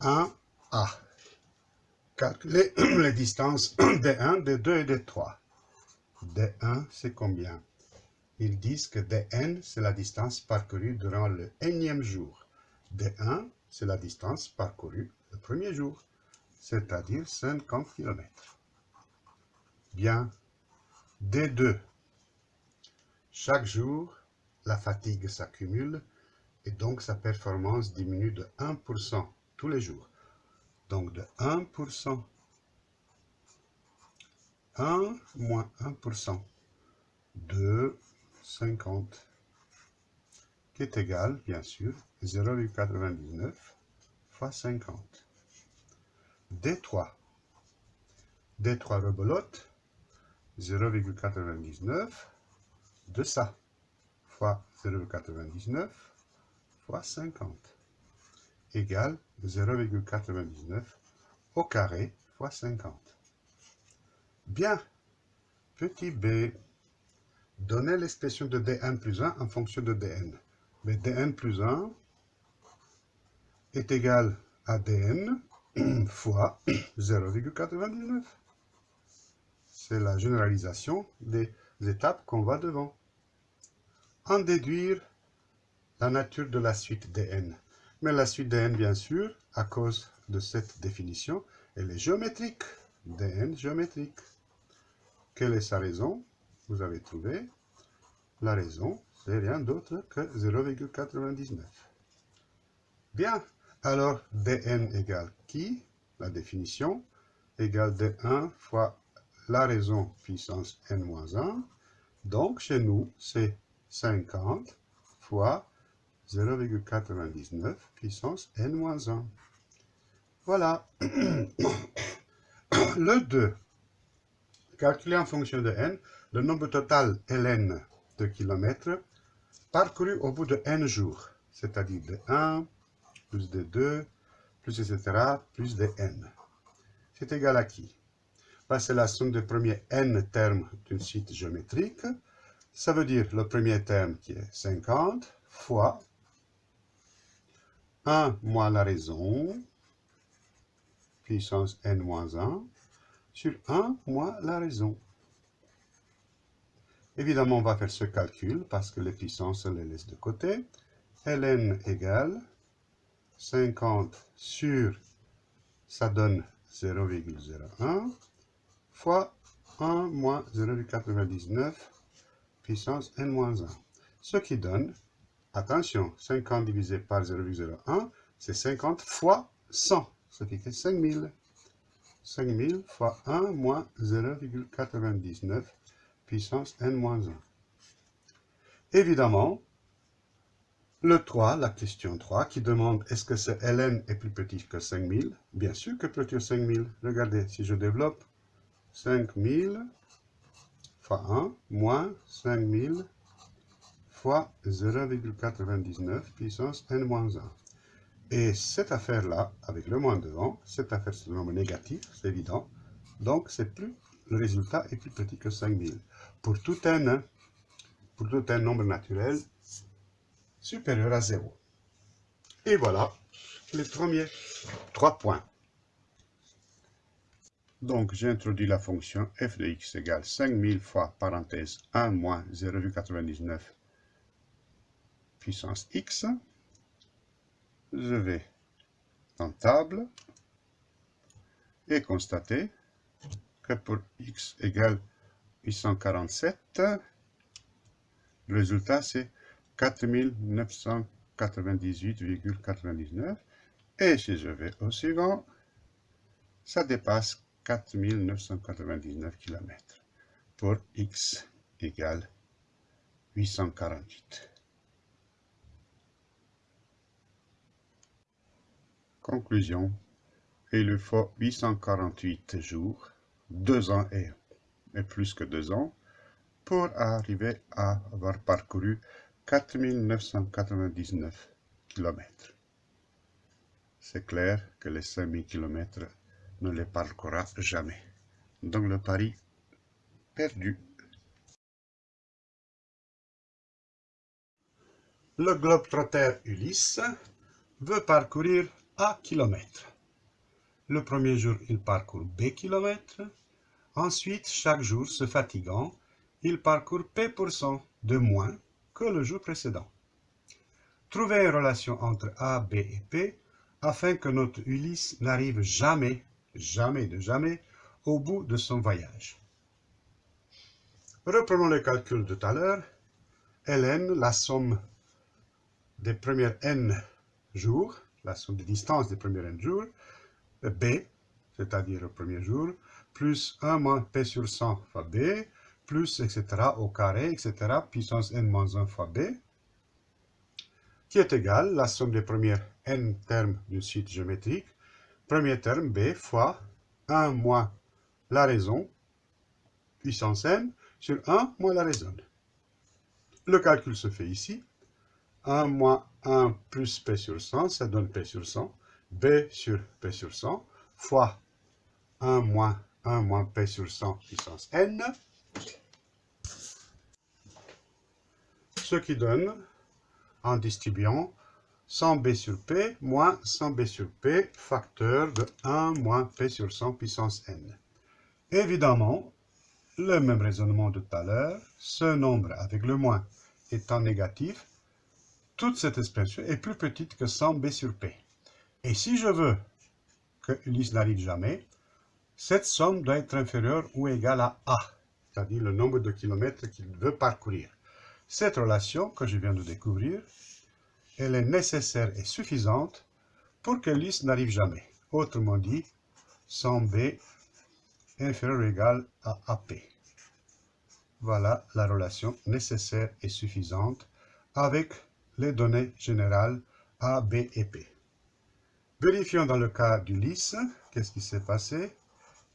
1A. Calculer les distances D1, D2 et D3. D1, c'est combien? Ils disent que Dn, c'est la distance parcourue durant le énième jour. D1, c'est la distance parcourue le premier jour, c'est-à-dire 50 km. Bien, D2. Chaque jour, la fatigue s'accumule et donc sa performance diminue de 1% tous les jours. Donc de 1%, 1 moins 1%, 2, 50, qui est égal, bien sûr, 0,99 fois 50. D3. D3 rebelote, 0,99 de ça, fois 0,99 fois 50, égale 0,99 au carré fois 50. Bien, petit b, donnez l'expression de dn plus 1 en fonction de dn. Mais dn plus 1 est égal à dn fois 0,99. C'est la généralisation des étapes qu'on va devant. En déduire la nature de la suite dn. Mais la suite dn, bien sûr, à cause de cette définition, elle est géométrique. dn géométrique. Quelle est sa raison? Vous avez trouvé. La raison, c'est rien d'autre que 0,99. Bien, alors dn égale qui? La définition égale d1 fois la raison puissance n-1. Donc, chez nous, c'est 50 fois 0,99 puissance n-1. Voilà. Le 2. Calculer en fonction de n le nombre total ln de kilomètres parcouru au bout de n jours, c'est-à-dire de 1 plus de 2 plus etc. plus de n. C'est égal à qui? Ben, C'est la somme des premiers n termes d'une suite géométrique. Ça veut dire le premier terme qui est 50 fois 1 moins la raison, puissance n moins 1, sur 1 moins la raison. Évidemment, on va faire ce calcul parce que les puissances, on les laisse de côté. ln égale 50 sur, ça donne 0,01, fois 1 moins 0,99 puissance n moins 1. Ce qui donne Attention, 50 divisé par 0,01, c'est 50 fois 100, ce qui fait 5000. 5000 fois 1 moins 0,99 puissance n moins 1. Évidemment, le 3, la question 3, qui demande est-ce que ce ln est plus petit que 5000 Bien sûr que plus petit que 5000. Regardez, si je développe 5000 fois 1 moins 5000 fois 0,99 puissance n-1. Et cette affaire-là, avec le moins devant, cette affaire c'est un nombre négatif, c'est évident. Donc c'est plus, le résultat est plus petit que 5000. Pour tout n, pour tout un nombre naturel supérieur à 0. Et voilà les premiers trois points. Donc, j'ai introduit la fonction f de x égale 5000 fois parenthèse 1 moins 0,99 puissance x, je vais en table et constater que pour x égale 847, le résultat c'est 4998,99 et si je vais au suivant, ça dépasse 4999 km pour x égale 848. Conclusion. Il lui faut 848 jours, deux ans et, plus que deux ans, pour arriver à avoir parcouru 4999 km. C'est clair que les 5000 km ne les parcourra jamais. Donc le pari perdu. Le globe-trotter Ulysse veut parcourir A kilomètres. Le premier jour, il parcourt B kilomètres. Ensuite, chaque jour, se fatiguant, il parcourt P% de moins que le jour précédent. Trouvez une relation entre A, B et P afin que notre Ulysse n'arrive jamais, jamais de jamais, au bout de son voyage. Reprenons le calcul de tout à l'heure. Ln, la somme des premiers n jours, la somme des distances des premiers n jours, b, c'est-à-dire le premier jour, plus 1 moins p sur 100 fois b, plus, etc., au carré, etc., puissance n moins 1 fois b, qui est égal la somme des premiers n termes du suite géométrique, premier terme b fois 1 moins la raison, puissance n, sur 1 moins la raison. Le calcul se fait ici. 1 moins 1 plus P sur 100, ça donne P sur 100. B sur P sur 100 fois 1 moins 1 moins P sur 100 puissance n. Ce qui donne, en distribuant, 100B sur P moins 100B sur P, facteur de 1 moins P sur 100 puissance n. Évidemment, le même raisonnement de tout à l'heure, ce nombre avec le moins étant négatif, toute cette expression est plus petite que 100b sur p. Et si je veux que Ulysse n'arrive jamais, cette somme doit être inférieure ou égale à a, c'est-à-dire le nombre de kilomètres qu'il veut parcourir. Cette relation que je viens de découvrir, elle est nécessaire et suffisante pour que Ulysse n'arrive jamais. Autrement dit, 100b inférieur ou égal à AP. Voilà la relation nécessaire et suffisante avec les données générales A, B et P. Vérifions dans le cas d'Ulysse, qu'est-ce qui s'est passé?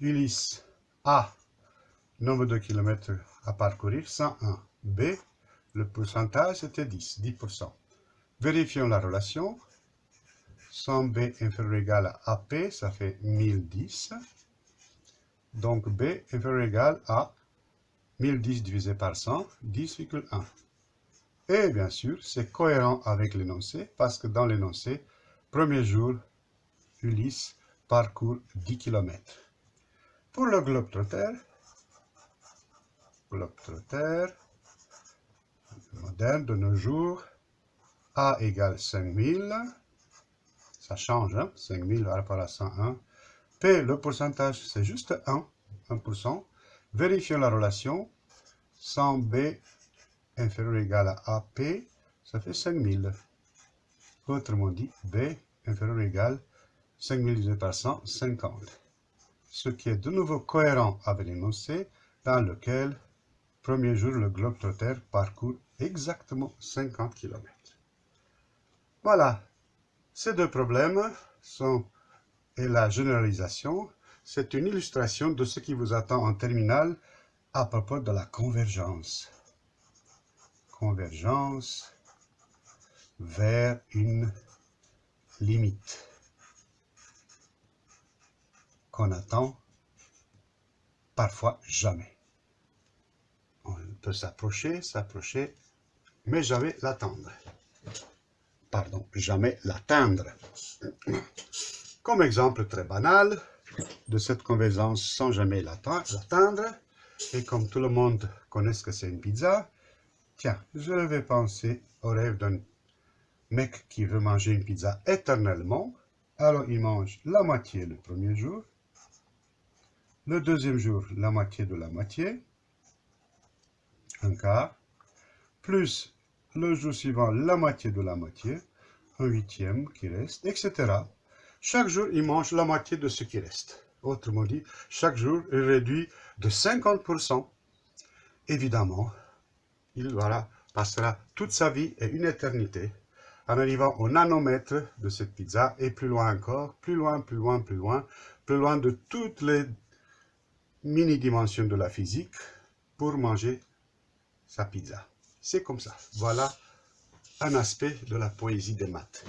Ulysse A, nombre de kilomètres à parcourir, 101. B, le pourcentage était 10, 10%. Vérifions la relation. 100B inférieur ou égal à AP, ça fait 1010. Donc B inférieur ou égal à 1010 divisé par 100, 10,1. Et bien sûr, c'est cohérent avec l'énoncé, parce que dans l'énoncé, premier jour, Ulysse parcourt 10 km. Pour le globe trotter, globe trotter, moderne de nos jours, A égale 5000, ça change, hein, 5000 par rapport à 101, P, le pourcentage, c'est juste 1, 1%. Vérifions la relation. 100B inférieur ou égal à AP, ça fait 5000. Autrement dit, B inférieur ou égal 5000 divisé par 100, 50. Ce qui est de nouveau cohérent avec l'énoncé dans lequel, premier jour, le globe trotter parcourt exactement 50 km. Voilà, ces deux problèmes sont et la généralisation, c'est une illustration de ce qui vous attend en terminale à propos de la convergence. Convergence vers une limite qu'on attend parfois jamais. On peut s'approcher, s'approcher, mais jamais l'attendre. Pardon, jamais l'atteindre. Comme exemple très banal de cette convergence sans jamais l'atteindre, et comme tout le monde connaît ce que c'est une pizza, tiens, je vais penser au rêve d'un mec qui veut manger une pizza éternellement, alors il mange la moitié le premier jour, le deuxième jour la moitié de la moitié, un quart, plus le jour suivant la moitié de la moitié, un huitième qui reste, etc. Chaque jour, il mange la moitié de ce qui reste. Autrement dit, chaque jour, il réduit de 50%. Évidemment, il voilà, passera toute sa vie et une éternité en arrivant au nanomètre de cette pizza et plus loin encore, plus loin, plus loin, plus loin, plus loin de toutes les mini-dimensions de la physique pour manger sa pizza. C'est comme ça. Voilà un aspect de la poésie des maths.